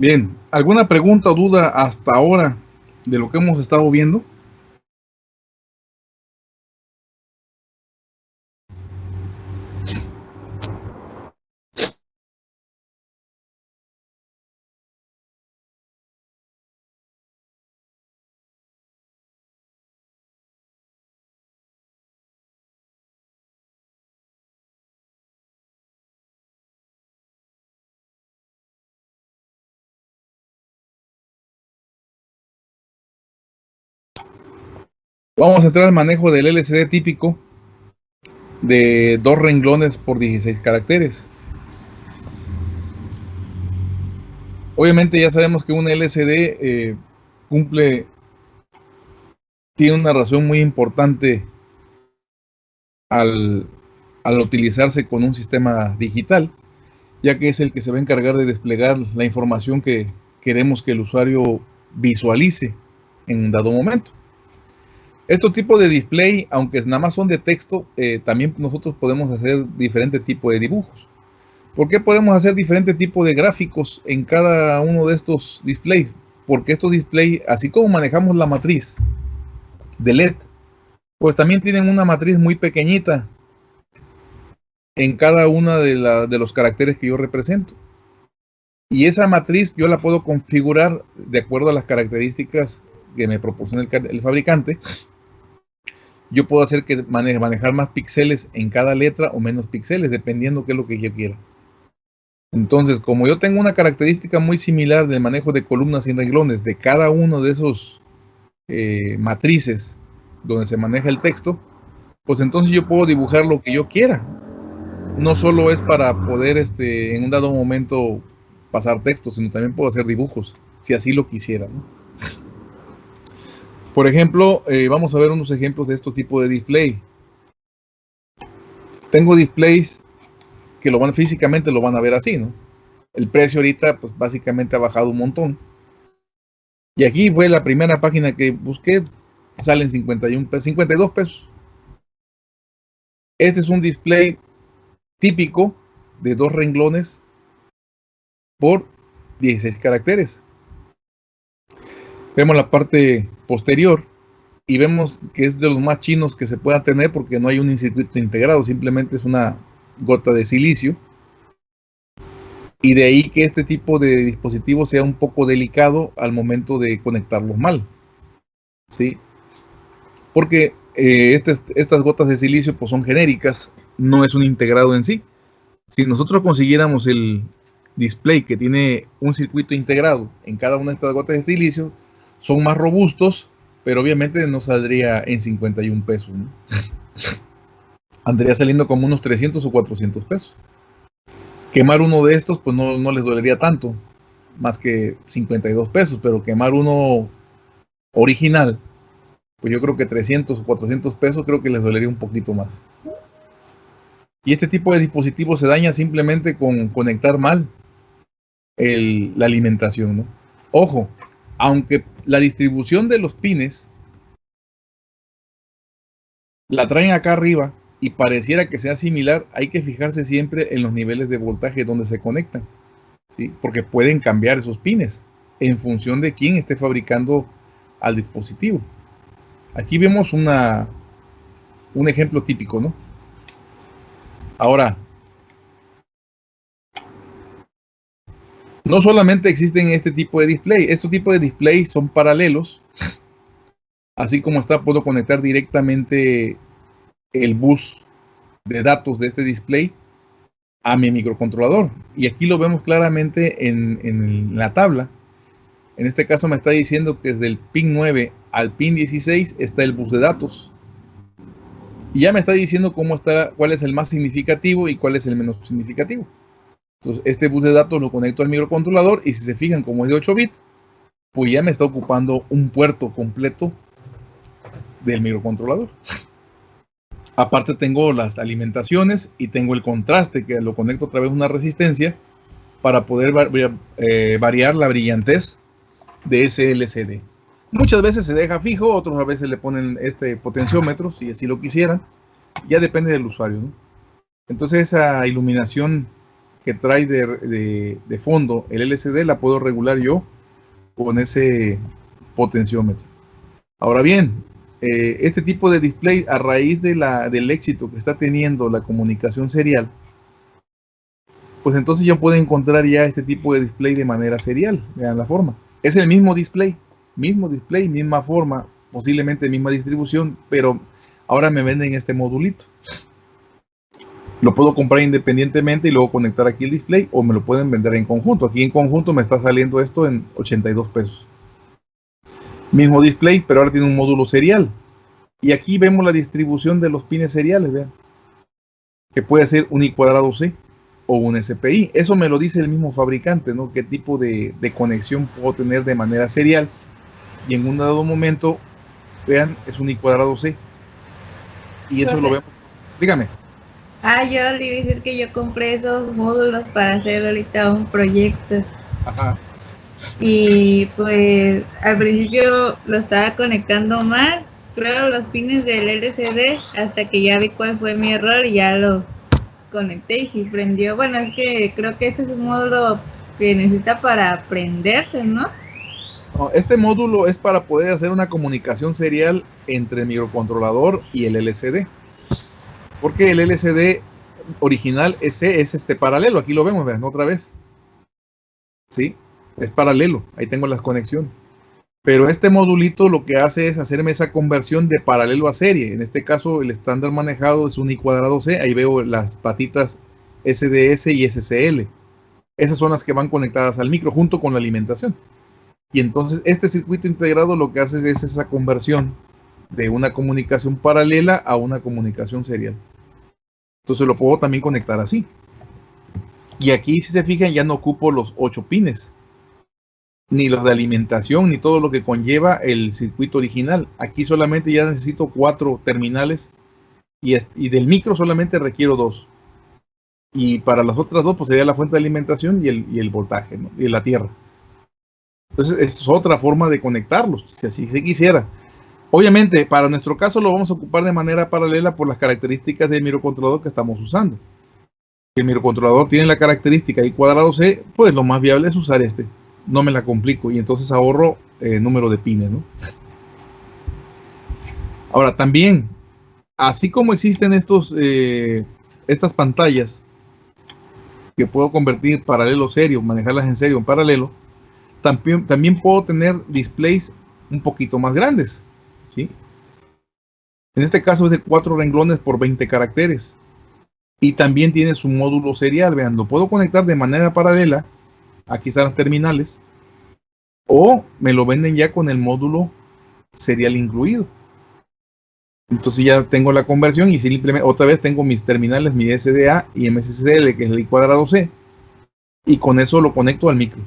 Bien, ¿alguna pregunta o duda hasta ahora de lo que hemos estado viendo? Vamos a entrar al manejo del LCD típico de dos renglones por 16 caracteres. Obviamente ya sabemos que un LCD eh, cumple, tiene una razón muy importante al, al utilizarse con un sistema digital, ya que es el que se va a encargar de desplegar la información que queremos que el usuario visualice en un dado momento. Estos tipos de display, aunque nada más son de texto, eh, también nosotros podemos hacer diferente tipo de dibujos. ¿Por qué podemos hacer diferente tipo de gráficos en cada uno de estos displays? Porque estos displays, así como manejamos la matriz de LED, pues también tienen una matriz muy pequeñita en cada una de, los caracteres que yo represento. Y esa matriz yo la puedo configurar de acuerdo a las características que me proporciona el fabricante yo puedo hacer que manejar más píxeles en cada letra o menos píxeles, dependiendo qué es lo que yo quiera. Entonces, como yo tengo una característica muy similar del manejo de columnas y renglones de cada uno de esos eh, matrices donde se maneja el texto, pues entonces yo puedo dibujar lo que yo quiera. No solo es para poder este, en un dado momento pasar texto, sino también puedo hacer dibujos, si así lo quisiera. Por ejemplo, eh, vamos a ver unos ejemplos de estos tipos de display. Tengo displays que lo van físicamente lo van a ver así, ¿no? El precio ahorita, pues básicamente ha bajado un montón. Y aquí fue la primera página que busqué, salen 51 52 pesos. Este es un display típico de dos renglones por 16 caracteres. Vemos la parte posterior y vemos que es de los más chinos que se pueda tener porque no hay un circuito integrado, simplemente es una gota de silicio. Y de ahí que este tipo de dispositivo sea un poco delicado al momento de conectarlos mal. ¿Sí? Porque eh, estas, estas gotas de silicio pues, son genéricas, no es un integrado en sí. Si nosotros consiguiéramos el display que tiene un circuito integrado en cada una de estas gotas de silicio, son más robustos, pero obviamente no saldría en 51 pesos. ¿no? Andría saliendo como unos 300 o 400 pesos. Quemar uno de estos, pues no, no les dolería tanto, más que 52 pesos, pero quemar uno original, pues yo creo que 300 o 400 pesos creo que les dolería un poquito más. Y este tipo de dispositivo se daña simplemente con conectar mal la alimentación. ¿no? Ojo, aunque la distribución de los pines la traen acá arriba y pareciera que sea similar, hay que fijarse siempre en los niveles de voltaje donde se conectan, ¿sí? porque pueden cambiar esos pines en función de quién esté fabricando al dispositivo. Aquí vemos una, un ejemplo típico, ¿no? Ahora, No solamente existen este tipo de display, estos tipos de display son paralelos. Así como está, puedo conectar directamente el bus de datos de este display a mi microcontrolador. Y aquí lo vemos claramente en, en, la tabla. En este caso me está diciendo que desde el pin 9 al pin 16 está el bus de datos. Y ya me está diciendo cómo está, cuál es el más significativo y cuál es el menos significativo. Entonces, este bus de datos lo conecto al microcontrolador y si se fijan como es de 8 bits, pues ya me está ocupando un puerto completo del microcontrolador. Aparte tengo las alimentaciones y tengo el contraste que lo conecto a través de una resistencia para poder eh, variar la brillantez de ese LCD. Muchas veces se deja fijo, otras veces le ponen este potenciómetro, si así lo quisieran. Ya depende del usuario. Entonces esa iluminación que trae de, fondo el LCD la puedo regular yo con ese potenciómetro. Ahora bien, eh, este tipo de display a raíz del éxito que está teniendo la comunicación serial, pues entonces yo puedo encontrar ya este tipo de display de manera serial. Vean la forma. Es el mismo display, mismo display, misma forma, posiblemente misma distribución, pero ahora me venden este modulito. Lo puedo comprar independientemente y luego conectar aquí el display o me lo pueden vender en conjunto. Aquí en conjunto me está saliendo esto en 82 pesos. Mismo display, pero ahora tiene un módulo serial. Y aquí vemos la distribución de los pines seriales, vean. Que puede ser un I cuadrado C o un SPI. Eso me lo dice el mismo fabricante, ¿no? Qué tipo de, conexión puedo tener de manera serial. Y en un dado momento, vean, es un I cuadrado C. Y eso lo vemos. Dígame. Ah, yo le iba a decir que yo compré esos módulos para hacer ahorita un proyecto. Ajá. Y pues al principio lo estaba conectando mal, creo los pines del LCD, hasta que ya vi cuál fue mi error y ya lo conecté y sí prendió. Bueno, es que creo que ese es un módulo que necesita para prenderse, ¿no? Este módulo es para poder hacer una comunicación serial entre el microcontrolador y el LCD. Porque el LCD original ese es este paralelo. Aquí lo vemos, vean, otra vez. ¿Sí? Es paralelo. Ahí tengo las conexiones. Pero este modulito lo que hace es hacerme esa conversión de paralelo a serie. En este caso, el estándar manejado es un I cuadrado C. Ahí veo las patitas SDS y SCL. Esas son las que van conectadas al micro junto con la alimentación. Y entonces este circuito integrado lo que hace es esa conversión de una comunicación paralela a una comunicación serial. Entonces lo puedo también conectar así. Y aquí si se fijan ya no ocupo los 8 pines ni los de alimentación, ni todo lo que conlleva el circuito original. Aquí solamente ya necesito cuatro terminales y, del micro solamente requiero dos. Y para las otras dos, pues sería la fuente de alimentación y el, voltaje, y la tierra. Entonces, es otra forma de conectarlos, si así se quisiera. Obviamente, para nuestro caso lo vamos a ocupar de manera paralela por las características del microcontrolador que estamos usando. El microcontrolador tiene la característica y cuadrado C, pues lo más viable es usar este no me la complico y entonces ahorro eh, número de pines, ¿no? Ahora, también, así como existen estos, eh, estas pantallas que puedo convertir paralelo serio, manejarlas en serio en paralelo, también puedo tener displays un poquito más grandes, ¿sí? En este caso es de 4 renglones por 20 caracteres. Y también tiene su módulo serial, vean, lo puedo conectar de manera paralela aquí están las terminales, o me lo venden ya con el módulo serial incluido. Entonces ya tengo la conversión y simplemente otra vez tengo mis terminales, mi SDA y MSCL, que es el I cuadrado C, y con eso lo conecto al micro.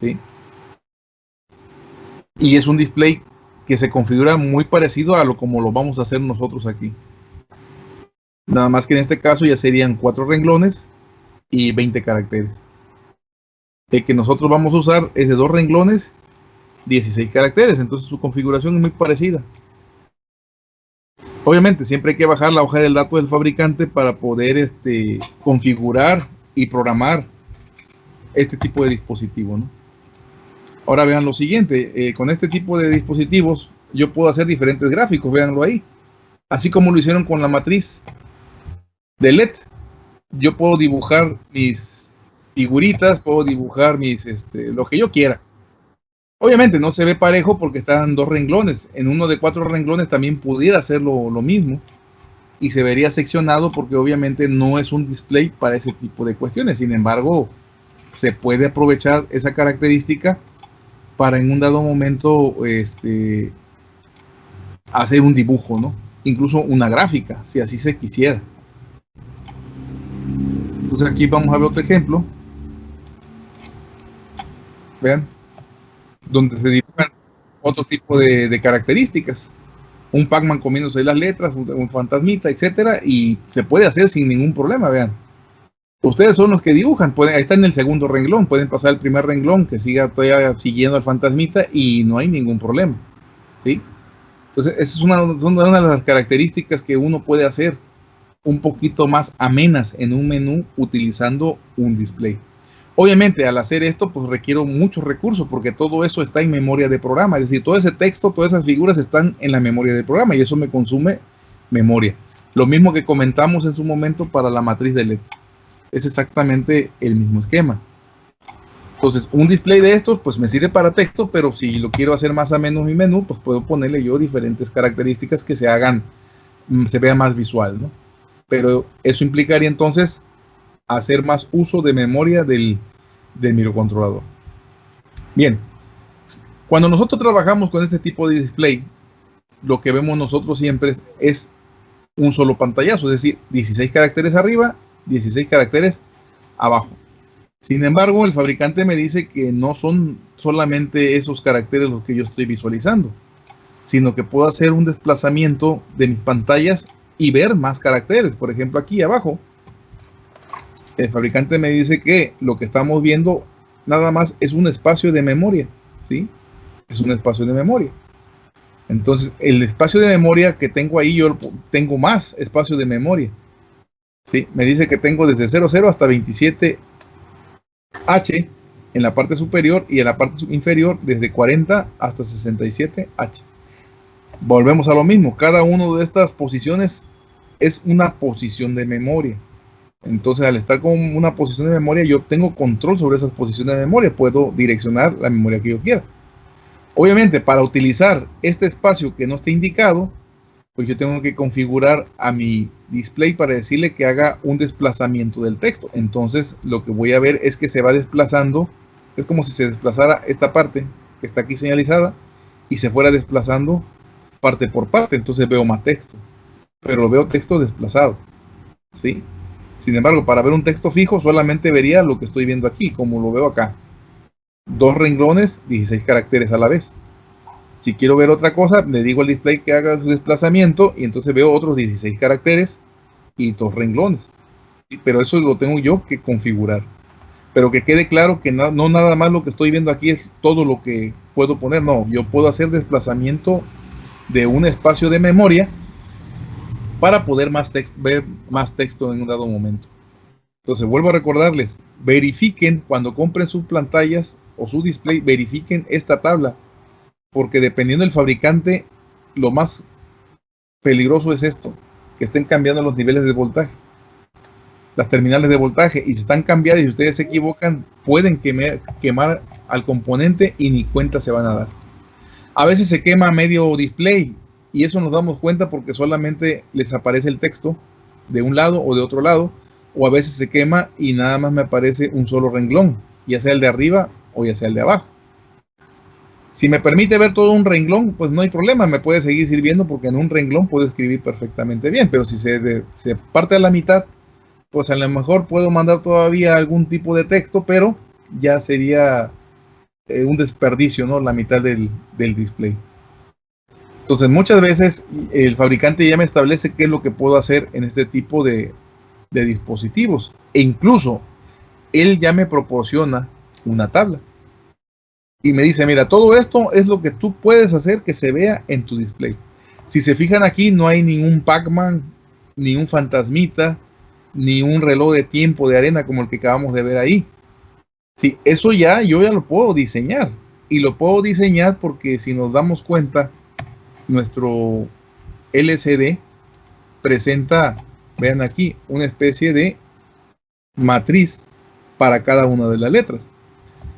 ¿sí? Y es un display que se configura muy parecido a lo como lo vamos a hacer nosotros aquí. Nada más que en este caso ya serían cuatro renglones y 20 caracteres. El que nosotros vamos a usar es de dos renglones, 16 caracteres, entonces su configuración es muy parecida. Obviamente, siempre hay que bajar la hoja del dato del fabricante para poder este, configurar y programar este tipo de dispositivo. Ahora vean lo siguiente, eh, con este tipo de dispositivos yo puedo hacer diferentes gráficos, véanlo ahí. Así como lo hicieron con la matriz de LED, yo puedo dibujar mis figuritas, puedo dibujar mis, este, lo que yo quiera. Obviamente no se ve parejo porque están dos renglones. En uno de cuatro renglones también pudiera hacerlo lo mismo. Y se vería seccionado porque obviamente no es un display para ese tipo de cuestiones. Sin embargo, se puede aprovechar esa característica para en un dado momento este, hacer un dibujo, ¿no? Incluso una gráfica, si así se quisiera. Entonces aquí vamos a ver otro ejemplo vean, donde se dibujan otro tipo de, características. Un Pac-Man comiéndose las letras, un, fantasmita, etcétera, y se puede hacer sin ningún problema, vean. Ustedes son los que dibujan, pueden, está en el segundo renglón, pueden pasar el primer renglón que siga todavía siguiendo al fantasmita y no hay ningún problema. ¿sí? Entonces, esa es una, una de las características que uno puede hacer un poquito más amenas en un menú utilizando un display. Obviamente, al hacer esto, pues requiero muchos recursos porque todo eso está en memoria de programa. Es decir, todo ese texto, todas esas figuras están en la memoria del programa y eso me consume memoria. Lo mismo que comentamos en su momento para la matriz de LED. Es exactamente el mismo esquema. Entonces, un display de estos, pues me sirve para texto, pero si lo quiero hacer más a menos mi menú, pues puedo ponerle yo diferentes características que se hagan, mm, se vea más visual, ¿no? Pero eso implicaría entonces hacer más uso de memoria del, del microcontrolador. Bien, cuando nosotros trabajamos con este tipo de display, lo que vemos nosotros siempre es un solo pantallazo, es decir, 16 caracteres arriba, 16 caracteres abajo. Sin embargo, el fabricante me dice que no son solamente esos caracteres los que yo estoy visualizando, sino que puedo hacer un desplazamiento de mis pantallas y ver más caracteres. Por ejemplo, aquí abajo, el fabricante me dice que lo que estamos viendo nada más es un espacio de memoria, ¿sí? Es un espacio de memoria. Entonces, el espacio de memoria que tengo ahí, yo tengo más espacio de memoria. ¿Sí? Me dice que tengo desde 00 hasta 27H en la parte superior y en la parte inferior desde 40 hasta 67H. Volvemos a lo mismo, cada una de estas posiciones es una posición de memoria. Entonces, al estar con una posición de memoria, yo tengo control sobre esas posiciones de memoria. Puedo direccionar la memoria que yo quiera. Obviamente, para utilizar este espacio que no esté indicado, pues yo tengo que configurar a mi display para decirle que haga un desplazamiento del texto. Entonces, lo que voy a ver es que se va desplazando. Es como si se desplazara esta parte que está aquí señalizada y se fuera desplazando parte por parte. Entonces veo más texto. Pero veo texto desplazado. ¿Sí? Sin embargo, para ver un texto fijo solamente vería lo que estoy viendo aquí, como lo veo acá. Dos renglones, 16 caracteres a la vez. Si quiero ver otra cosa, le digo al display que haga su desplazamiento y entonces veo otros 16 caracteres y dos renglones. Pero eso lo tengo yo que configurar. Pero que quede claro que no, no nada más lo que estoy viendo aquí es todo lo que puedo poner. No, yo puedo hacer desplazamiento de un espacio de memoria para poder más ver más texto en un dado momento. Entonces, vuelvo a recordarles, verifiquen cuando compren sus pantallas o su display, verifiquen esta tabla, porque dependiendo del fabricante, lo más peligroso es esto, que estén cambiando los niveles de voltaje, las terminales de voltaje, y si están cambiadas y ustedes se equivocan, pueden quemar, quemar al componente y ni cuenta se van a dar. A veces se quema medio display y eso nos damos cuenta porque solamente les aparece el texto de un lado o de otro lado, o a veces se quema y nada más me aparece un solo renglón, ya sea el de arriba o ya sea el de abajo. Si me permite ver todo un renglón, pues no hay problema, me puede seguir sirviendo porque en un renglón puedo escribir perfectamente bien, pero si se, parte a la mitad, pues a lo mejor puedo mandar todavía algún tipo de texto, pero ya sería eh, un desperdicio, ¿no? La mitad del, del display. Entonces muchas veces el fabricante ya me establece qué es lo que puedo hacer en este tipo de, dispositivos. E incluso él ya me proporciona una tabla. Y me dice, mira, todo esto es lo que tú puedes hacer que se vea en tu display. Si se fijan aquí, no hay ningún Pac-Man, ni un fantasmita, ni un reloj de tiempo de arena como el que acabamos de ver ahí. Sí, eso ya yo ya lo puedo diseñar. Y lo puedo diseñar porque si nos damos cuenta, nuestro LCD presenta, vean aquí, una especie de matriz para cada una de las letras.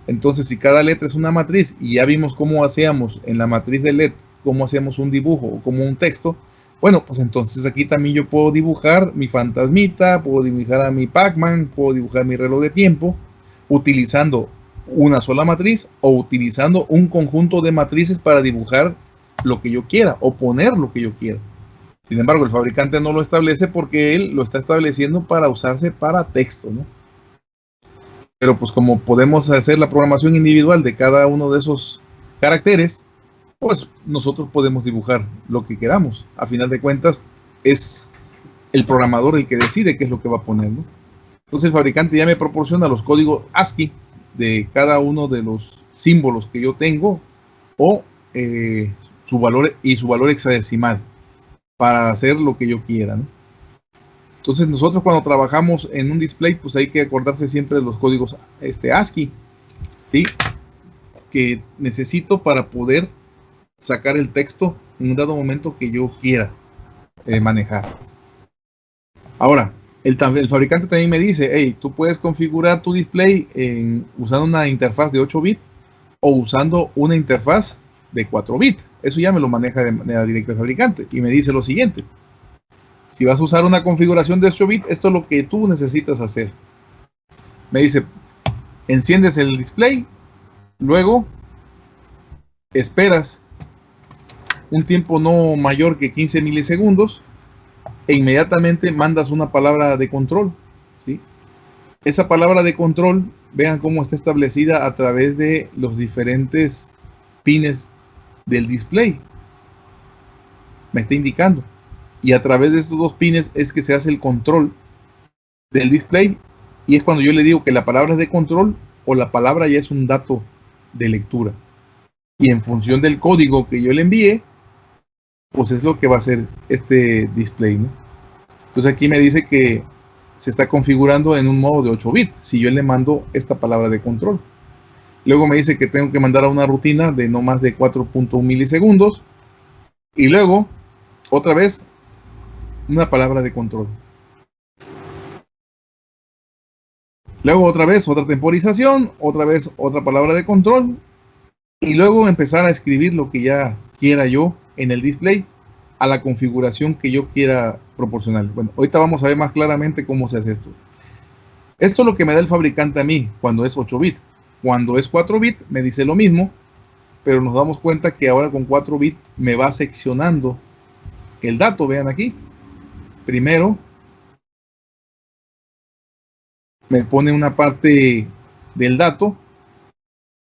Entonces, si cada letra es una matriz y ya vimos cómo hacíamos en la matriz de LED, cómo hacíamos un dibujo o como un texto, bueno, pues entonces aquí también yo puedo dibujar mi fantasmita, puedo dibujar a mi Pac-Man, puedo dibujar mi reloj de tiempo, utilizando una sola matriz o utilizando un conjunto de matrices para dibujar lo que yo quiera o poner lo que yo quiera. Sin embargo, el fabricante no lo establece porque él lo está estableciendo para usarse para texto, ¿no? Pero pues como podemos hacer la programación individual de cada uno de esos caracteres, pues nosotros podemos dibujar lo que queramos. A final de cuentas, es el programador el que decide qué es lo que va a poner, ¿no? Entonces el fabricante ya me proporciona los códigos ASCII de cada uno de los símbolos que yo tengo o eh, su valor y su valor hexadecimal para hacer lo que yo quiera. Entonces nosotros cuando trabajamos en un display, pues hay que acordarse siempre de los códigos este, ASCII, ¿sí? Que necesito para poder sacar el texto en un dado momento que yo quiera eh, manejar. Ahora, el, fabricante también me dice, hey, tú puedes configurar tu display usando una interfaz de 8 bits o usando una interfaz de 4 bits. Eso ya me lo maneja de manera directa el fabricante. Y me dice lo siguiente. Si vas a usar una configuración de 8 bits, esto es lo que tú necesitas hacer. Me dice, enciendes el display, luego esperas un tiempo no mayor que 15 milisegundos e inmediatamente mandas una palabra de control. Esa palabra de control, vean cómo está establecida a través de los diferentes pines del display. Me está indicando. Y a través de estos dos pines es que se hace el control del display. Y es cuando yo le digo que la palabra es de control o la palabra ya es un dato de lectura. Y en función del código que yo le envíe, pues es lo que va a hacer este display. Entonces aquí me dice que se está configurando en un modo de 8 bits, si yo le mando esta palabra de control. Luego me dice que tengo que mandar a una rutina de no más de 4.1 milisegundos. Y luego, otra vez, una palabra de control. Luego otra vez otra temporización, otra vez otra palabra de control. Y luego empezar a escribir lo que ya quiera yo en el display a la configuración que yo quiera proporcionar. Bueno, ahorita vamos a ver más claramente cómo se hace esto. Esto es lo que me da el fabricante a mí cuando es 8 bits. Cuando es 4 bits me dice lo mismo, pero nos damos cuenta que ahora con 4 bits me va seccionando el dato. Vean aquí. Primero me pone una parte del dato.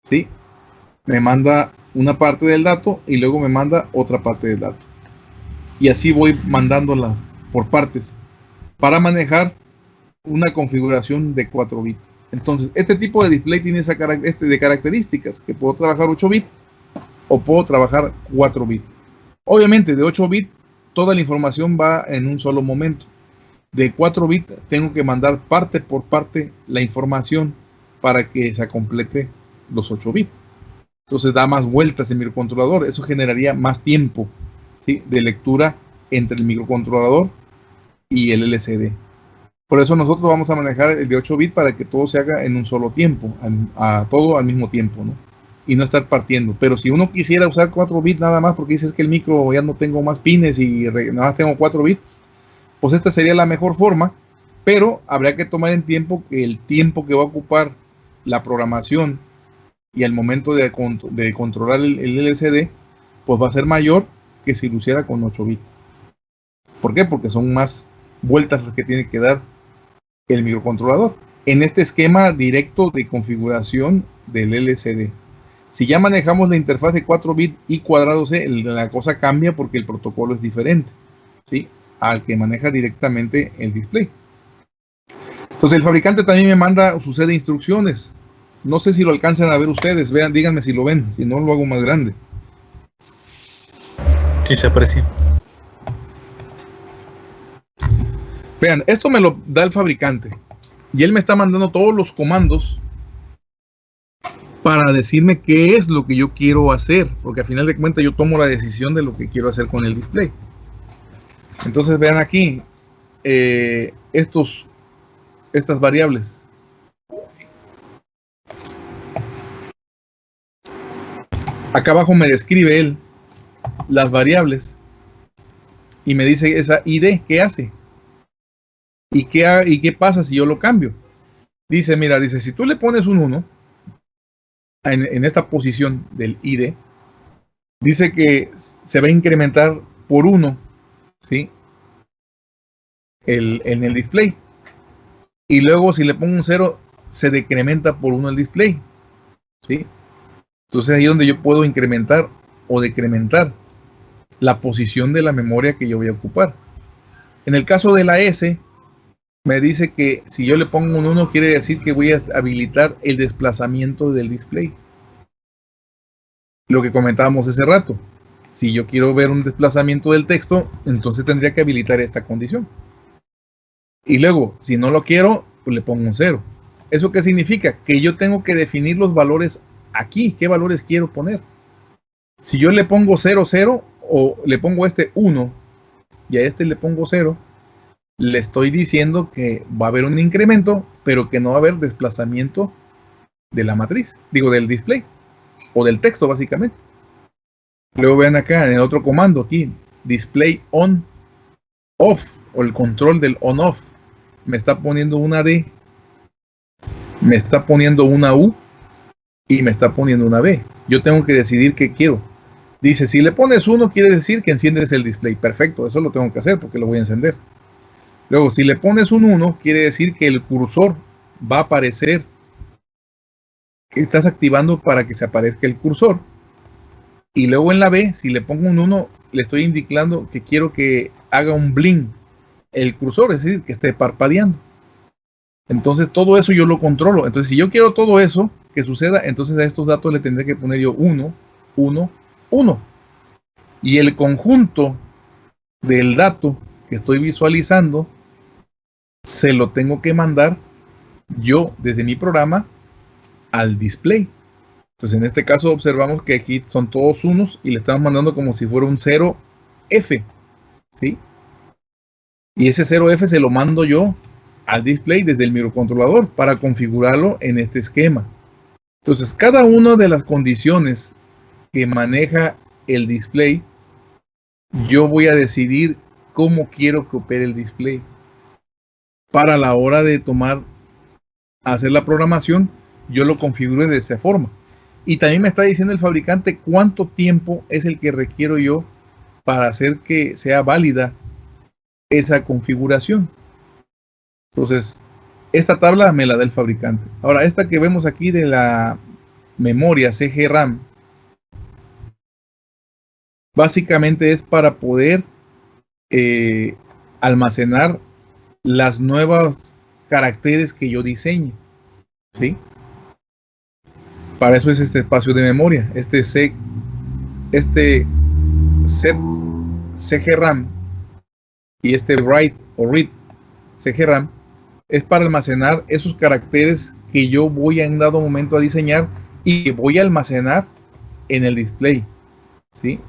¿sí? Me manda una parte del dato y luego me manda otra parte del dato. Y así voy mandándola por partes para manejar una configuración de 4 bits. Entonces, este tipo de display tiene esa este de características, que puedo trabajar 8 bits o puedo trabajar 4 bits. Obviamente, de 8 bits, toda la información va en un solo momento. De 4 bits, tengo que mandar parte por parte la información para que se complete los 8 bits. Entonces da más vueltas mi microcontrolador. Eso generaría más tiempo de lectura entre el microcontrolador y el LCD. Por eso nosotros vamos a manejar el de 8 bits para que todo se haga en un solo tiempo, a, todo al mismo tiempo, ¿no? Y no estar partiendo. Pero si uno quisiera usar 4 bits nada más porque dices que el micro ya no tengo más pines y nada más tengo 4 bits, pues esta sería la mejor forma, pero habría que tomar en tiempo que el tiempo que va a ocupar la programación y al momento de, de controlar el, LCD, pues va a ser mayor que si lo hiciera con 8 bits. ¿Por qué? Porque son más vueltas las que tiene que dar el microcontrolador. En este esquema directo de configuración del LCD. Si ya manejamos la interfaz de 4 bits y cuadrado C, la cosa cambia porque el protocolo es diferente ¿sí? al que maneja directamente el display. Entonces el fabricante también me manda su set de instrucciones. No sé si lo alcanzan a ver ustedes. Vean, díganme si lo ven. Si no, lo hago más grande. Sí, se aprecia. Vean, esto me lo da el fabricante. Y él me está mandando todos los comandos para decirme qué es lo que yo quiero hacer. Porque al final de cuentas yo tomo la decisión de lo que quiero hacer con el display. Entonces vean aquí eh, estos, estas variables. Acá abajo me describe él las variables y me dice esa ID, ¿qué hace? ¿Y qué, ¿Y qué pasa si yo lo cambio? Dice, mira, dice, si tú le pones un 1 en, esta posición del ID, dice que se va a incrementar por 1, ¿sí? El, en el display. Y luego si le pongo un 0, se decrementa por 1 el display, ¿sí? Entonces ahí es donde yo puedo incrementar o decrementar la posición de la memoria que yo voy a ocupar. En el caso de la S, me dice que si yo le pongo un 1 quiere decir que voy a habilitar el desplazamiento del display. Lo que comentábamos hace rato. Si yo quiero ver un desplazamiento del texto, entonces tendría que habilitar esta condición. Y luego, si no lo quiero, pues le pongo un 0. ¿Eso qué significa? Que yo tengo que definir los valores aquí. ¿Qué valores quiero poner? Si yo le pongo 0, 0 o le pongo este 1 y a este le pongo 0, le estoy diciendo que va a haber un incremento, pero que no va a haber desplazamiento de la matriz, digo del display o del texto básicamente. Luego vean acá en el otro comando aquí, display on off o el control del on off. Me está poniendo una D, me está poniendo una U y me está poniendo una B. Yo tengo que decidir qué quiero. Dice, si le pones uno, quiere decir que enciendes el display. Perfecto, eso lo tengo que hacer porque lo voy a encender. Luego, si le pones un 1, quiere decir que el cursor va a aparecer. Estás activando para que se aparezca el cursor. Y luego en la B, si le pongo un 1, le estoy indicando que quiero que haga un blink el cursor, es decir, que esté parpadeando. Entonces todo eso yo lo controlo. Entonces si yo quiero todo eso que suceda, entonces a estos datos le tendré que poner yo 1, 1, 1. Y el conjunto del dato que estoy visualizando se lo tengo que mandar yo desde mi programa al display. Entonces en este caso observamos que aquí son todos unos y le estamos mandando como si fuera un 0F. ¿sí? Y ese 0F se lo mando yo al display desde el microcontrolador para configurarlo en este esquema. Entonces cada una de las condiciones que maneja el display, yo voy a decidir cómo quiero que opere el display. Para la hora de tomar, hacer la programación, yo lo configure de esa forma. Y también me está diciendo el fabricante cuánto tiempo es el que requiero yo para hacer que sea válida esa configuración. Entonces, esta tabla me la da el fabricante. Ahora, esta que vemos aquí de la memoria CG RAM, básicamente es para poder eh, almacenar las nuevas caracteres que yo diseñe. ¿Sí? Para eso es este espacio de memoria, este C, este set CGRAM y este write o read CGRAM es para almacenar esos caracteres que yo voy en dado momento a diseñar y que voy a almacenar en el display. ¿sí?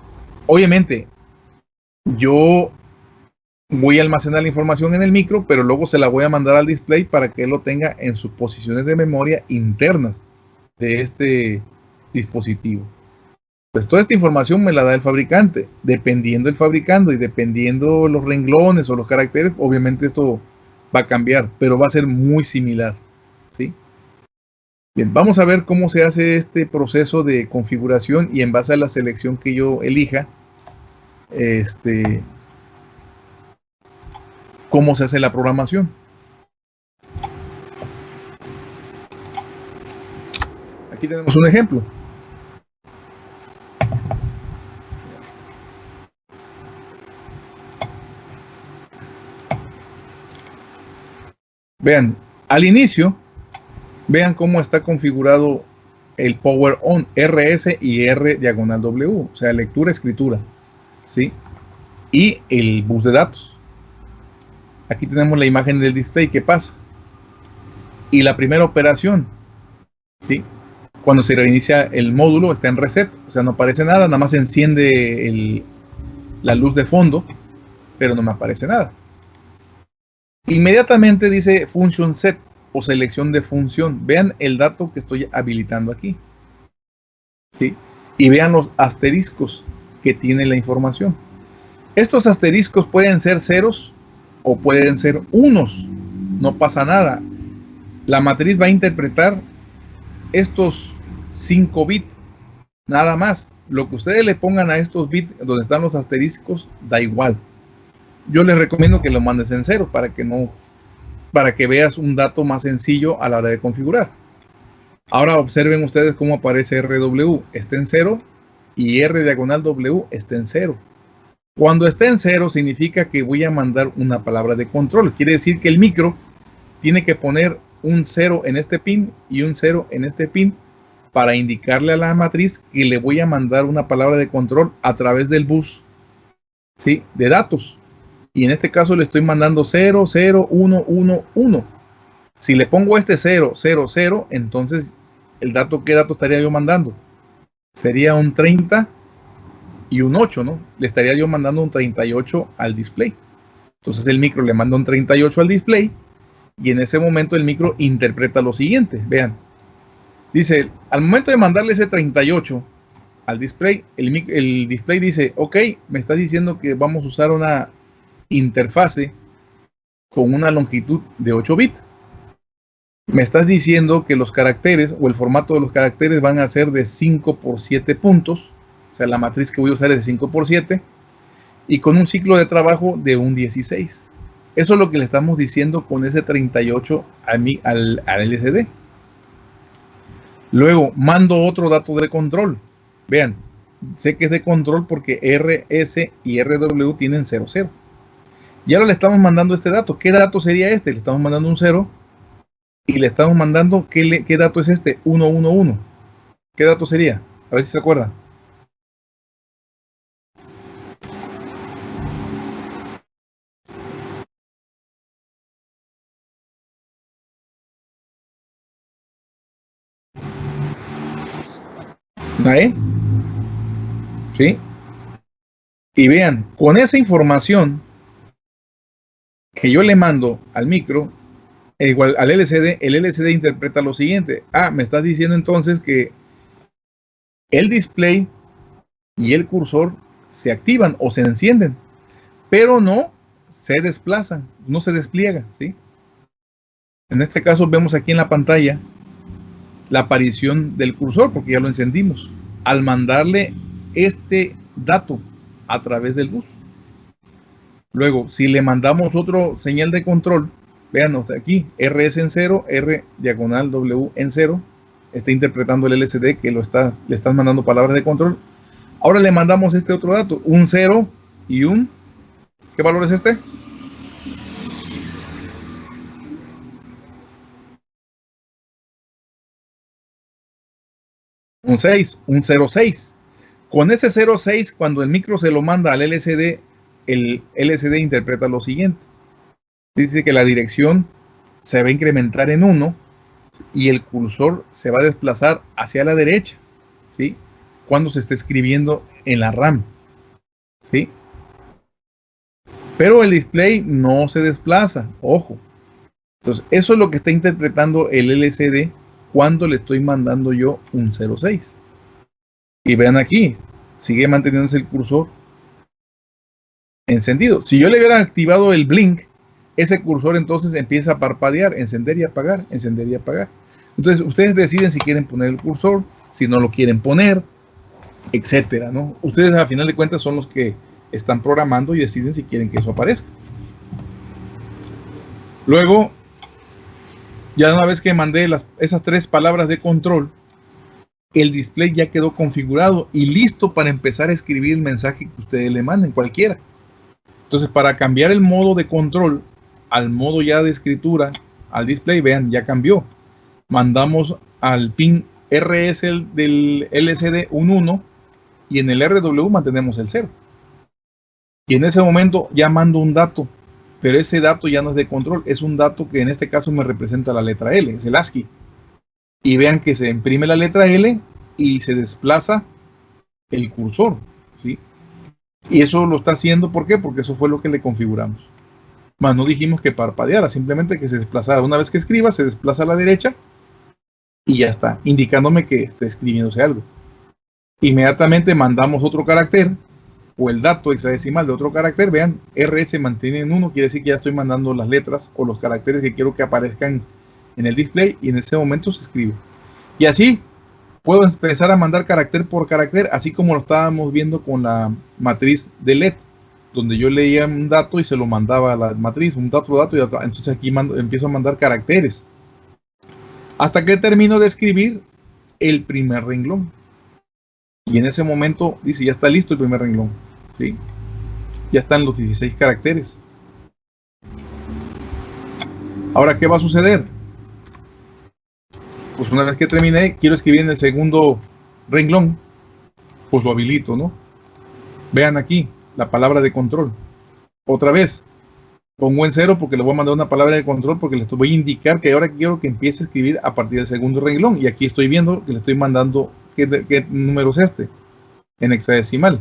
Obviamente, yo voy a almacenar la información en el micro, pero luego se la voy a mandar al display para que él lo tenga en sus posiciones de memoria internas de este dispositivo. Pues toda esta información me la da el fabricante. Dependiendo el fabricante y dependiendo los renglones o los caracteres, obviamente esto va a cambiar, pero va a ser muy similar. ¿sí? Bien, vamos a ver cómo se hace este proceso de configuración y en base a la selección que yo elija, este, cómo se hace la programación. Aquí tenemos un ejemplo. Vean, al inicio, vean cómo está configurado el Power On RS y R diagonal W, o sea, lectura, escritura, ¿sí? Y el bus de datos. Aquí tenemos la imagen del display, ¿qué pasa? Y la primera operación, ¿sí? Cuando se reinicia el módulo está en reset, o sea, no aparece nada, nada más enciende la luz de fondo, pero no me aparece nada. Inmediatamente dice function set o selección de función. Vean el dato que estoy habilitando aquí. ¿Sí? Y vean los asteriscos que tiene la información. Estos asteriscos pueden ser ceros o pueden ser unos. No pasa nada. La matriz va a interpretar estos 5 bits. Nada más. Lo que ustedes le pongan a estos bits donde están los asteriscos da igual yo les recomiendo que lo mandes en cero para que no para que veas un dato más sencillo a la hora de configurar. Ahora observen ustedes cómo aparece RW, está en cero y R diagonal W está en cero. Cuando está en cero significa que voy a mandar una palabra de control. Quiere decir que el micro tiene que poner un cero en este pin y un cero en este pin para indicarle a la matriz que le voy a mandar una palabra de control a través del bus ¿sí? de datos. Y en este caso le estoy mandando 0, 0, 1, 1, 1. Si le pongo este 0, 0, 0, entonces el dato, ¿qué dato estaría yo mandando? Sería un 30 y un 8, ¿no? Le estaría yo mandando un 38 al display. Entonces el micro le manda un 38 al display y en ese momento el micro interpreta lo siguiente. Vean, dice, al momento de mandarle ese 38 al display, el, el display dice, ok, me está diciendo que vamos a usar una interfase con una longitud de 8 bits. Me estás diciendo que los caracteres o el formato de los caracteres van a ser de 5 por 7 puntos. La matriz que voy a usar es de 5 por 7 y con un ciclo de trabajo de un 16. Eso es lo que le estamos diciendo con ese 38 al, al LCD. Luego mando otro dato de control. Vean, sé que es de control porque RS y RW tienen 00. Y ahora le estamos mandando este dato. ¿Qué dato sería este? Le estamos mandando un 0 y le estamos mandando, ¿qué, qué dato es este? 111. ¿Qué dato sería? A ver si se acuerdan. ¿Ahí? ¿Sí? Y vean, con esa información que yo le mando al micro, igual al LCD, el LCD interpreta lo siguiente. Ah, me estás diciendo entonces que el display y el cursor se activan o se encienden, pero no se desplazan, no se despliegan, ¿sí? En este caso vemos aquí en la pantalla la aparición del cursor, porque ya lo encendimos, al mandarle este dato a través del bus. Luego, si le mandamos otro señal de control, vean aquí, RS en 0, R diagonal W en 0, está interpretando el LCD que lo está, le están mandando palabras de control. Ahora le mandamos este otro dato, un 0 y un, ¿qué valor es este? Un 6, un 06. Con ese 06, cuando el micro se lo manda al LCD, el LCD interpreta lo siguiente. Dice que la dirección se va a incrementar en 1 y el cursor se va a desplazar hacia la derecha, ¿sí? Cuando se esté escribiendo en la RAM, ¿sí? Pero el display no se desplaza, ojo. Entonces, eso es lo que está interpretando el LCD cuando le estoy mandando yo un 06. Y vean aquí, sigue manteniéndose el cursor encendido. Si yo le hubiera activado el blink, ese cursor entonces empieza a parpadear, encender y apagar, encender y apagar. Entonces ustedes deciden si quieren poner el cursor, si no lo quieren poner, etcétera, ¿no? Ustedes a final de cuentas son los que están programando y deciden si quieren que eso aparezca. Luego, ya una vez que mandé las, esas tres palabras de control, el display ya quedó configurado y listo para empezar a escribir el mensaje que ustedes le manden, cualquiera. Entonces, para cambiar el modo de control al modo ya de escritura, al display, vean, ya cambió. Mandamos al pin RS del LCD un 1 y en el RW mantenemos el 0. Y en ese momento ya mando un dato, pero ese dato ya no es de control, es un dato que en este caso me representa la letra L, es el ASCII. Y vean que se imprime la letra L y se desplaza el cursor. ¿sí? Y eso lo está haciendo, ¿por qué? Porque eso fue lo que le configuramos. Más no dijimos que parpadeara, simplemente que se desplazara. Una vez que escriba, se desplaza a la derecha y ya está, indicándome que está escribiéndose algo. Inmediatamente mandamos otro carácter o el dato hexadecimal de otro carácter. Vean, R se mantiene en 1, quiere decir que ya estoy mandando las letras o los caracteres que quiero que aparezcan en el display y en ese momento se escribe. Y así puedo empezar a mandar carácter por carácter, así como lo estábamos viendo con la matriz de LED, donde yo leía un dato y se lo mandaba a la matriz, un dato, dato, y entonces aquí empiezo a mandar caracteres. Hasta que termino de escribir el primer renglón. Y en ese momento dice, ya está listo el primer renglón. ¿sí? Ya están los 16 caracteres. Ahora, ¿qué va a suceder? pues una vez que terminé, quiero escribir en el segundo renglón, pues lo habilito, ¿no? Vean aquí la palabra de control. Otra vez, pongo en cero porque le voy a mandar una palabra de control porque le voy a indicar que ahora quiero que empiece a escribir a partir del segundo renglón. Y aquí estoy viendo que le estoy mandando qué, qué número es este en hexadecimal.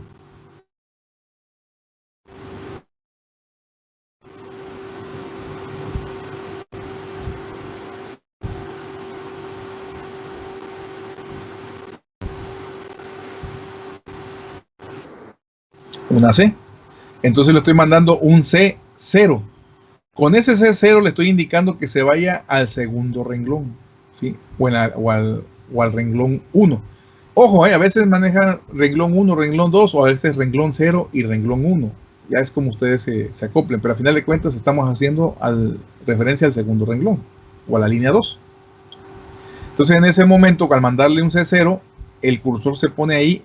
una C. Entonces le estoy mandando un C0. Con ese C0 le estoy indicando que se vaya al segundo renglón, ¿sí? O, al, renglón 1. Ojo, eh, a veces maneja renglón 1, renglón 2, o a veces renglón 0 y renglón 1. Ya es como ustedes se, se acoplen, pero a final de cuentas estamos haciendo al, referencia al segundo renglón, o a la línea 2. Entonces en ese momento, al mandarle un C0, el cursor se pone ahí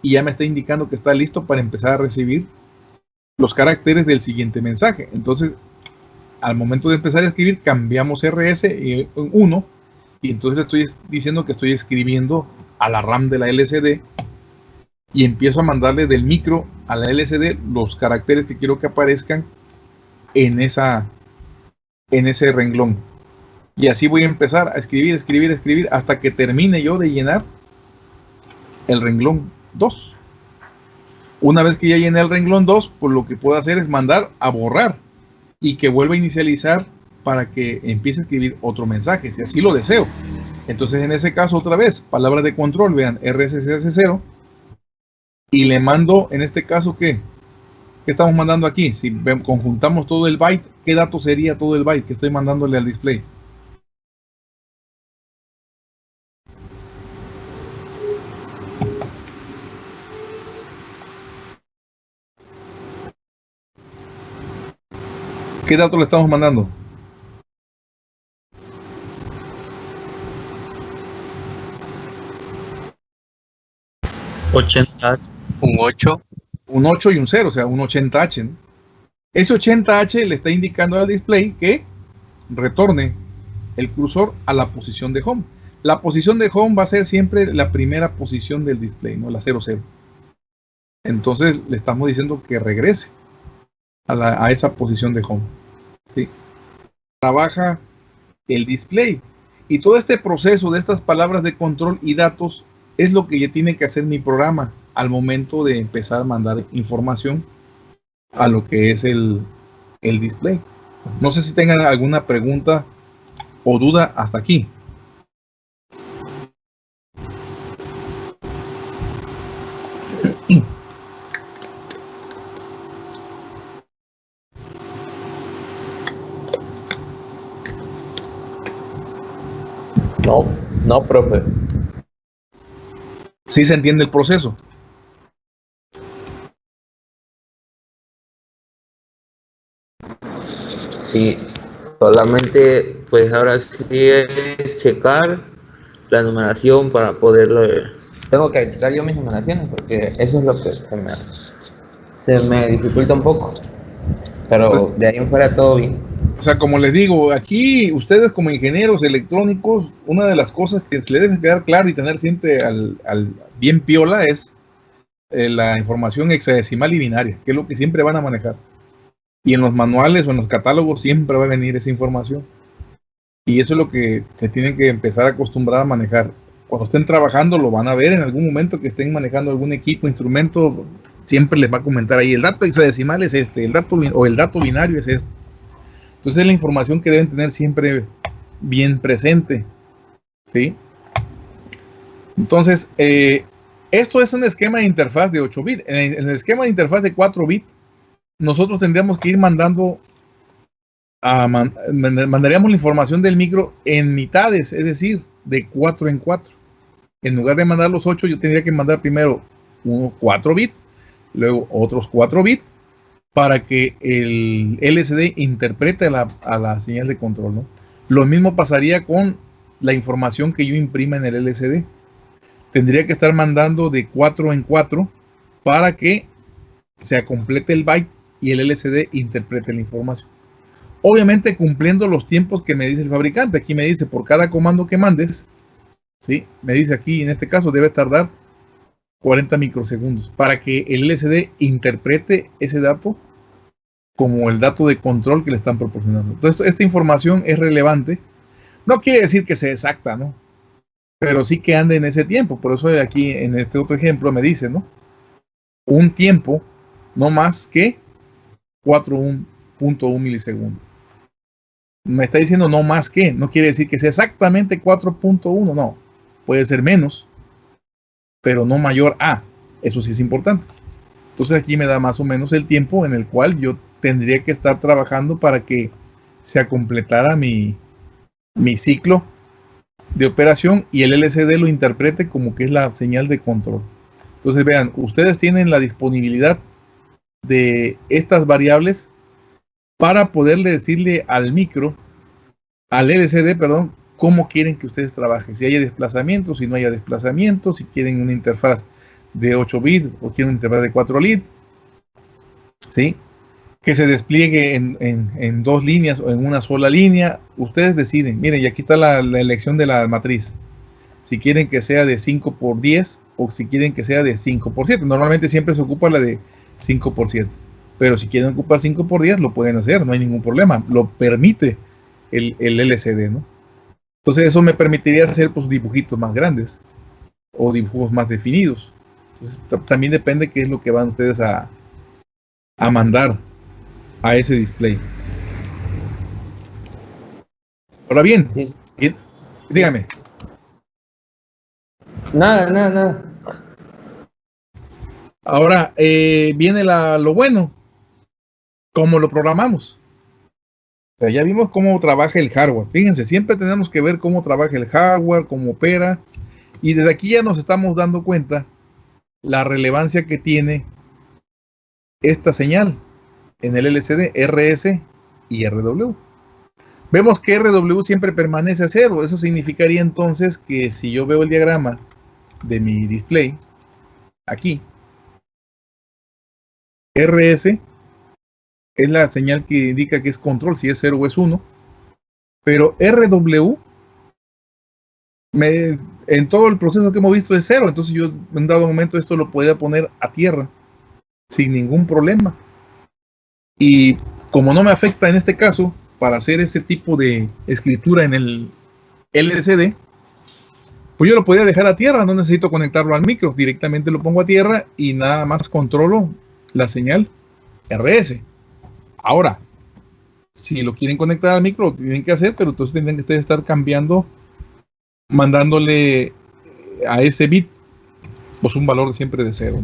y ya me está indicando que está listo para empezar a recibir los caracteres del siguiente mensaje. Entonces, al momento de empezar a escribir, cambiamos RS en 1 y entonces estoy diciendo que estoy escribiendo a la RAM de la LCD y empiezo a mandarle del micro a la LCD los caracteres que quiero que aparezcan en, esa, en ese renglón. Y así voy a empezar a escribir, escribir, escribir hasta que termine yo de llenar el renglón 2. Una vez que ya llené el renglón 2, pues lo que puedo hacer es mandar a borrar y que vuelva a inicializar para que empiece a escribir otro mensaje, si así lo deseo. Entonces, en ese caso, otra vez, palabra de control, vean, RSS0, y le mando, en este caso, ¿qué? ¿Qué estamos mandando aquí? Si conjuntamos todo el byte, ¿qué dato sería todo el byte que estoy mandándole al display? ¿Qué dato le estamos mandando? ¿80? Un 8. Un 8 y un 0, o sea, un 80H. Ese 80H le está indicando al display que retorne el cursor a la posición de home. La posición de home va a ser siempre la primera posición del display, no la 00. Entonces le estamos diciendo que regrese a, esa posición de home. ¿sí? Trabaja el display. Y todo este proceso de estas palabras de control y datos es lo que ya tiene que hacer mi programa al momento de empezar a mandar información a lo que es el, el display. No sé si tengan alguna pregunta o duda hasta aquí. No, no, profe. ¿Sí se entiende el proceso? Sí, solamente pues ahora sí es checar la numeración para poderlo... Tengo que checar yo mis numeraciones porque eso es lo que se me, se me dificulta un poco. Pero pues de ahí en fuera todo bien o sea, como les digo, aquí ustedes como ingenieros electrónicos, una de las cosas que se les debe quedar claro y tener siempre al, bien piola es eh, la información hexadecimal y binaria, que es lo que siempre van a manejar. Y en los manuales o en los catálogos siempre va a venir esa información. Y eso es lo que se tienen que empezar a acostumbrar a manejar. Cuando estén trabajando lo van a ver en algún momento que estén manejando algún equipo, instrumento, siempre les va a comentar ahí, el dato hexadecimal es este, el dato o el dato binario es este entonces es la información que deben tener siempre bien presente. ¿sí? Entonces, eh, esto es un esquema de interfaz de 8 bits. En, el esquema de interfaz de 4 bits, nosotros tendríamos que ir mandando, a mandaríamos la información del micro en mitades, es decir, de 4 en 4. En lugar de mandar los 8, yo tendría que mandar primero 4 bits, luego otros 4 bits, para que el LCD interprete a la señal de control. ¿no? Lo mismo pasaría con la información que yo imprima en el LCD. Tendría que estar mandando de 4 en 4 para que se complete el byte y el LCD interprete la información. Obviamente cumpliendo los tiempos que me dice el fabricante. Aquí me dice por cada comando que mandes, ¿sí? me dice aquí en este caso debe tardar 40 microsegundos para que el LCD interprete ese dato como el dato de control que le están proporcionando. Entonces, esta información es relevante. No quiere decir que sea exacta, ¿no? Pero sí que ande en ese tiempo. Por eso aquí en este otro ejemplo me dice, ¿no? Un tiempo no más que 4.1 milisegundos. Me está diciendo no más que, no quiere decir que sea exactamente 4.1, no. Puede ser menos, pero no mayor a. Eso sí es importante. Entonces aquí me da más o menos el tiempo en el cual yo tendría que estar trabajando para que se completara mi, mi ciclo de operación y el LCD lo interprete como que es la señal de control. Entonces vean, ustedes tienen la disponibilidad de estas variables para poderle decirle al micro, al LCD, perdón, cómo quieren que ustedes trabajen. Si hay desplazamiento, si no haya desplazamiento, si quieren una interfaz de 8 bits o quieren una interfaz de 4 bits. ¿Sí? Que se despliegue en, dos líneas o en una sola línea. Ustedes deciden. Miren, y aquí está la, la elección de la matriz. Si quieren que sea de 5 por 10 o si quieren que sea de 5 por 7. Normalmente siempre se ocupa la de 5 por 7. Pero si quieren ocupar 5 por 10, lo pueden hacer, no hay ningún problema. Lo permite el, el LCD, ¿no? Entonces eso me permitiría hacer pues, dibujitos más grandes o dibujos más definidos. también depende qué es lo que van ustedes a, a mandar a ese display. Ahora bien, dígame. Nada, nada, nada. Ahora eh, viene la, lo bueno, cómo lo programamos ya vimos cómo trabaja el hardware. Fíjense, siempre tenemos que ver cómo trabaja el hardware, cómo opera. Y desde aquí ya nos estamos dando cuenta la relevancia que tiene esta señal en el LCD, RS y RW. Vemos que RW siempre permanece a cero. Eso significaría entonces que si yo veo el diagrama de mi display, aquí, RS es la señal que indica que es control, si es 0 o es 1. Pero RW, me, en todo el proceso que hemos visto es 0. Entonces yo en dado momento esto lo podía poner a tierra sin ningún problema. Y como no me afecta en este caso, para hacer ese tipo de escritura en el LCD, pues yo lo podía dejar a tierra, no necesito conectarlo al micro, directamente lo pongo a tierra y nada más controlo la señal RS. Ahora, si lo quieren conectar al micro, lo tienen que hacer, pero entonces tendrían que estar cambiando, mandándole a ese bit, pues un valor siempre de cero.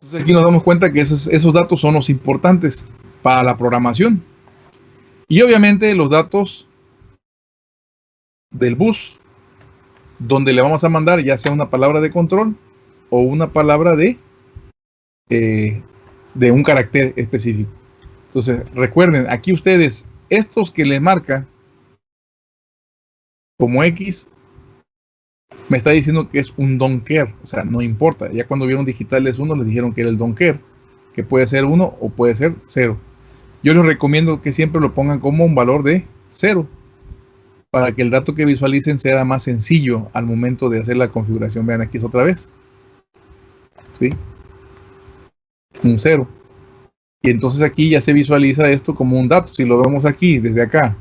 Entonces aquí nos damos cuenta que esos datos son los importantes para la programación. Y obviamente los datos del bus, donde le vamos a mandar ya sea una palabra de control o una palabra de, eh, de un carácter específico. Entonces, recuerden, aquí ustedes, estos que le marca como X, me está diciendo que es un don't care, o sea, no importa. Ya cuando vieron digitales 1, les dijeron que era el don't care, que puede ser 1 o puede ser 0. Yo les recomiendo que siempre lo pongan como un valor de 0, para que el dato que visualicen sea más sencillo al momento de hacer la configuración. Vean, aquí es otra vez. Un cero. Y entonces aquí ya se visualiza esto como un dato. Si lo vemos aquí, desde acá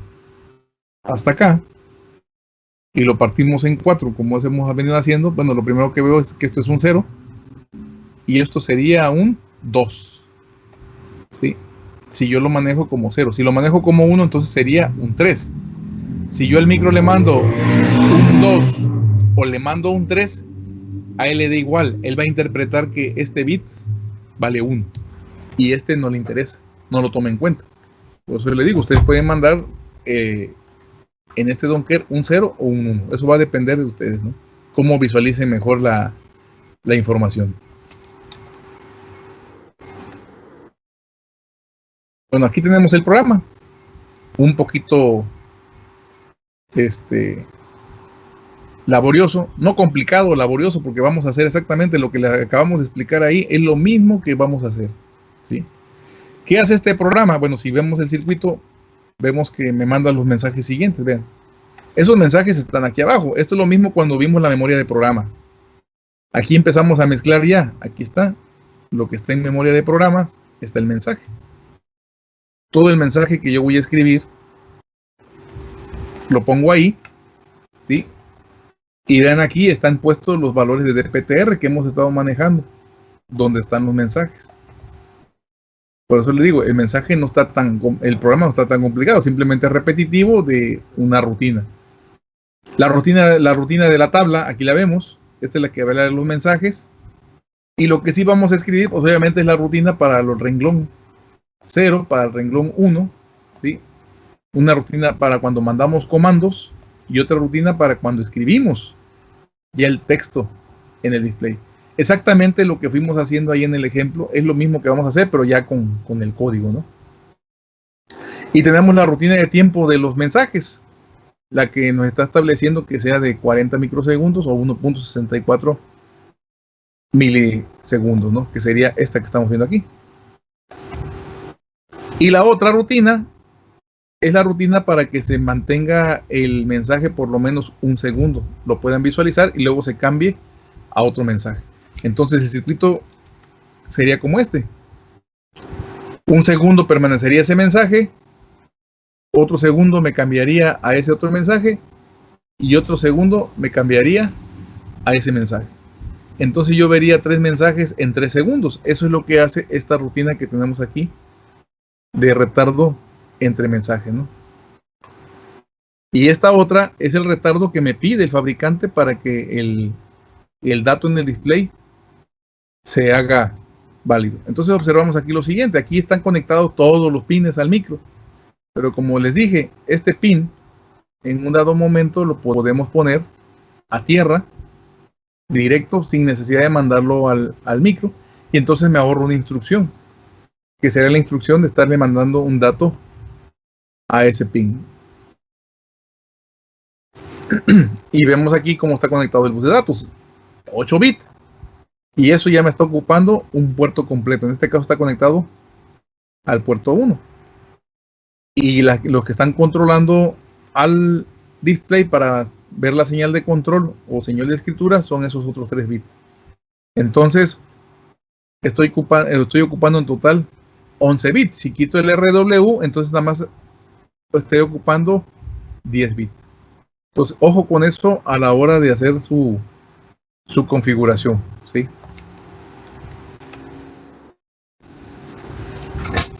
hasta acá, y lo partimos en cuatro, como hemos venido haciendo, bueno, lo primero que veo es que esto es un cero y esto sería un 2. ¿sí? Si yo lo manejo como cero. Si lo manejo como 1, entonces sería un 3. Si yo al micro le mando un 2 o le mando un 3, a él le da igual, él va a interpretar que este bit vale 1 y este no le interesa, no lo toma en cuenta. Por eso le digo, ustedes pueden mandar eh, en este donker un 0 o un 1. Eso va a depender de ustedes, ¿no? Cómo visualicen mejor la, la información. Bueno, aquí tenemos el programa. Un poquito este laborioso, no complicado, laborioso, porque vamos a hacer exactamente lo que le acabamos de explicar ahí, es lo mismo que vamos a hacer. ¿sí? ¿Qué hace este programa? Bueno, si vemos el circuito, vemos que me manda los mensajes siguientes, vean. Esos mensajes están aquí abajo. Esto es lo mismo cuando vimos la memoria de programa. Aquí empezamos a mezclar ya. Aquí está lo que está en memoria de programas, está el mensaje. Todo el mensaje que yo voy a escribir, lo pongo ahí, ¿sí? Y vean aquí, están puestos los valores de DPTR que hemos estado manejando, donde están los mensajes. Por eso le digo, el mensaje no está tan, el programa no está tan complicado, simplemente es repetitivo de una rutina. La rutina, la rutina de la tabla, aquí la vemos, esta es la que va a los mensajes. Y lo que sí vamos a escribir, pues obviamente es la rutina para el renglón 0, para el renglón 1, ¿sí? Una rutina para cuando mandamos comandos y otra rutina para cuando escribimos ya el texto en el display. Exactamente lo que fuimos haciendo ahí en el ejemplo es lo mismo que vamos a hacer, pero ya con, con el código, ¿no? Y tenemos la rutina de tiempo de los mensajes, la que nos está estableciendo que sea de 40 microsegundos o 1.64 milisegundos, ¿no? Que sería esta que estamos viendo aquí. Y la otra rutina es la rutina para que se mantenga el mensaje por lo menos un segundo. Lo puedan visualizar y luego se cambie a otro mensaje. Entonces el circuito sería como este. Un segundo permanecería ese mensaje, otro segundo me cambiaría a ese otro mensaje y otro segundo me cambiaría a ese mensaje. Entonces yo vería tres mensajes en tres segundos. Eso es lo que hace esta rutina que tenemos aquí de retardo entre mensajes. ¿no? Y esta otra es el retardo que me pide el fabricante para que el, el dato en el display se haga válido. Entonces observamos aquí lo siguiente. Aquí están conectados todos los pines al micro. Pero como les dije, este pin en un dado momento lo podemos poner a tierra directo sin necesidad de mandarlo al, micro y entonces me ahorro una instrucción que será la instrucción de estarle mandando un dato a ese pin. Y vemos aquí cómo está conectado el bus de datos. 8 bits y eso ya me está ocupando un puerto completo. En este caso está conectado al puerto 1 y los que están controlando al display para ver la señal de control o señal de escritura son esos otros 3 bits. Entonces, estoy, estoy ocupando en total 11 bits. Si quito el RW, entonces nada más estoy ocupando 10 bits. Entonces, ojo con eso a la hora de hacer su, su configuración. ¿sí?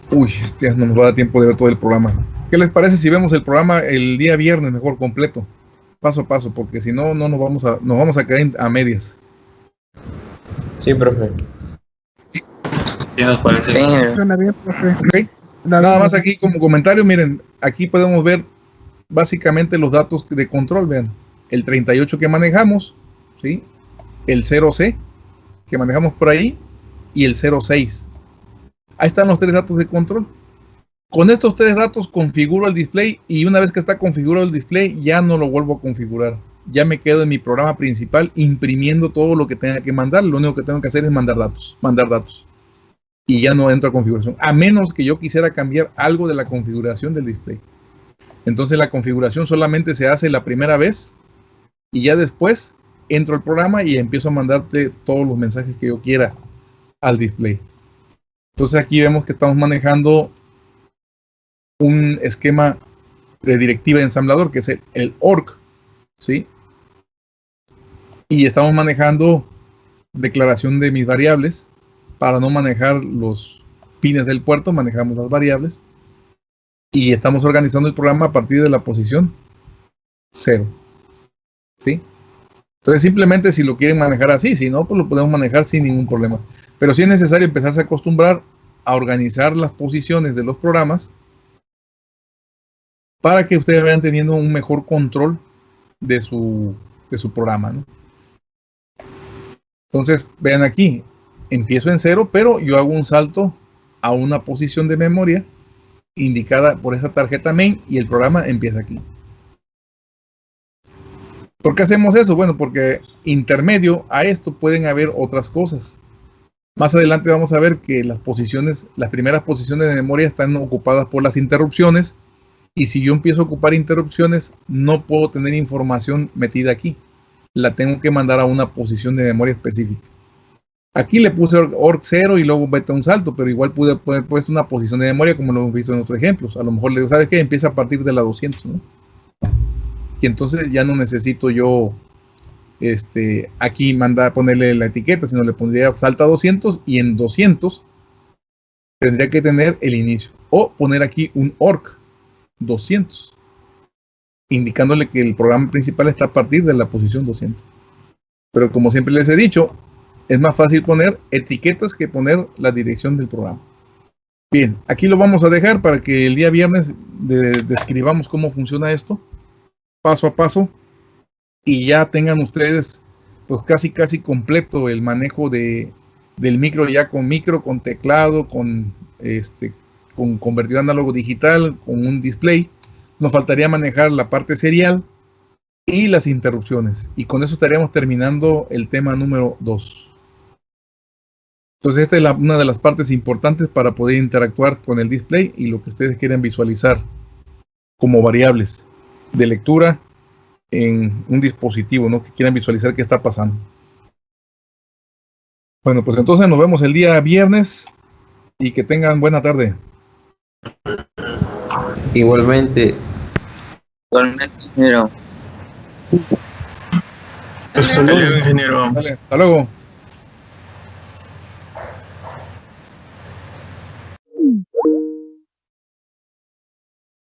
Uy, este no nos va a dar tiempo de ver todo el programa. ¿Qué les parece si vemos el programa el día viernes mejor completo? Paso a paso, porque si no, no nos vamos a, nos vamos a caer a medias. Sí, profe. Sí, nos parece. Sí. Nada más aquí como comentario, miren, aquí podemos ver básicamente los datos de control, vean. El 38 que manejamos, ¿sí? El 0C que manejamos por ahí y el 06 Ahí están los tres datos de control. Con estos tres datos configuro el display y una vez que está configurado el display ya no lo vuelvo a configurar. Ya me quedo en mi programa principal imprimiendo todo lo que tenga que mandar. Lo único que tengo que hacer es mandar datos, mandar datos. Y ya no entro a configuración, a menos que yo quisiera cambiar algo de la configuración del display. Entonces la configuración solamente se hace la primera vez y ya después entro al programa y empiezo a mandarte todos los mensajes que yo quiera al display. Entonces aquí vemos que estamos manejando un esquema de directiva de ensamblador que es el, el ORC, ¿sí? Y estamos manejando declaración de mis variables. Para no manejar los pines del puerto, manejamos las variables. Y estamos organizando el programa a partir de la posición 0. ¿Sí? Entonces simplemente si lo quieren manejar así, si no, pues lo podemos manejar sin ningún problema. Pero sí es necesario empezarse a acostumbrar a organizar las posiciones de los programas para que ustedes vayan teniendo un mejor control de su, de su programa. Entonces, vean aquí, empiezo en cero, pero yo hago un salto a una posición de memoria indicada por esta tarjeta main y el programa empieza aquí. ¿Por qué hacemos eso? Bueno, porque intermedio a esto pueden haber otras cosas. Más adelante vamos a ver que las posiciones, las primeras posiciones de memoria están ocupadas por las interrupciones y si yo empiezo a ocupar interrupciones no puedo tener información metida aquí. la tengo que mandar a una posición de memoria específica. Aquí le puse org 0 y luego vete a un salto, pero igual pude poner una posición de memoria como lo hemos visto en otros ejemplos. A lo mejor le digo, ¿sabes qué? Empieza a partir de la 200, ¿no? Y entonces ya no necesito yo este, aquí mandar ponerle la etiqueta, sino le pondría salta 200 y en 200 tendría que tener el inicio. O poner aquí un org 200, indicándole que el programa principal está a partir de la posición 200. Pero como siempre les he dicho, es más fácil poner etiquetas que poner la dirección del programa. Bien, aquí lo vamos a dejar para que el día viernes describamos cómo funciona esto, paso a paso, y ya tengan ustedes pues casi casi completo el manejo de, del micro ya con micro, con teclado, con este con convertido análogo digital, con un display. Nos faltaría manejar la parte serial y las interrupciones. Y con eso estaríamos terminando el tema número 2. Entonces esta es una de las partes importantes para poder interactuar con el display y lo que ustedes quieren visualizar como variables de lectura en un dispositivo, ¿no? Que quieran visualizar qué está pasando. Bueno, pues entonces nos vemos el día viernes y que tengan buena tarde. Igualmente. Igualmente, ingeniero. Hasta luego, ingeniero. hasta luego.